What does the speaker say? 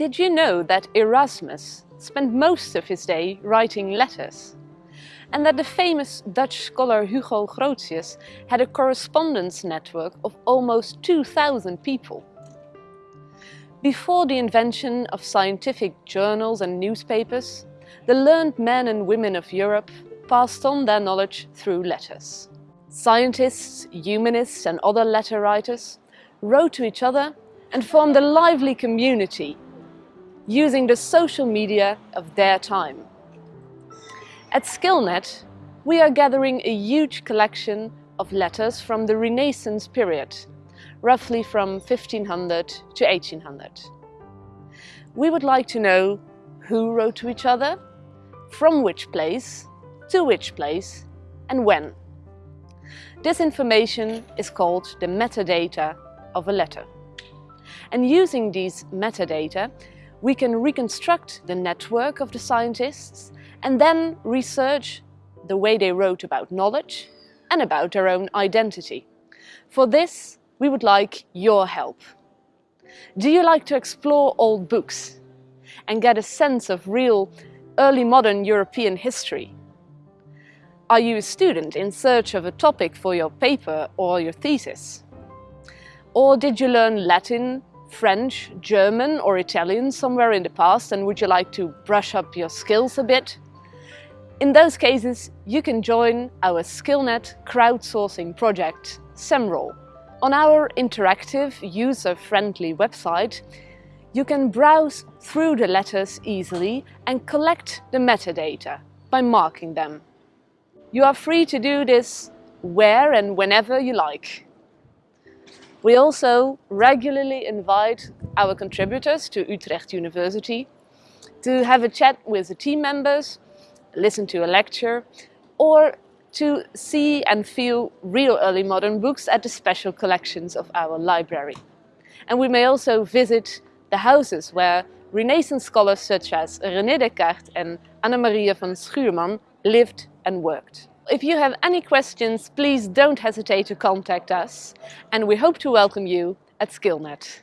Did you know that Erasmus spent most of his day writing letters? And that the famous Dutch scholar Hugo Grotius had a correspondence network of almost 2,000 people? Before the invention of scientific journals and newspapers, the learned men and women of Europe passed on their knowledge through letters. Scientists, humanists and other letter writers wrote to each other and formed a lively community using the social media of their time. At Skillnet, we are gathering a huge collection of letters from the Renaissance period, roughly from 1500 to 1800. We would like to know who wrote to each other, from which place, to which place and when. This information is called the metadata of a letter. And using these metadata, we can reconstruct the network of the scientists and then research the way they wrote about knowledge and about their own identity. For this, we would like your help. Do you like to explore old books and get a sense of real early modern European history? Are you a student in search of a topic for your paper or your thesis? Or did you learn Latin, French, German or Italian somewhere in the past and would you like to brush up your skills a bit? In those cases, you can join our Skillnet crowdsourcing project, SEMROL. On our interactive, user-friendly website, you can browse through the letters easily and collect the metadata by marking them. You are free to do this where and whenever you like. We also regularly invite our contributors to Utrecht University to have a chat with the team members, listen to a lecture, or to see and feel real early modern books at the special collections of our library. And we may also visit the houses where Renaissance scholars such as René Descartes and Anna-Maria van Schurman lived and worked. If you have any questions, please don't hesitate to contact us and we hope to welcome you at Skillnet.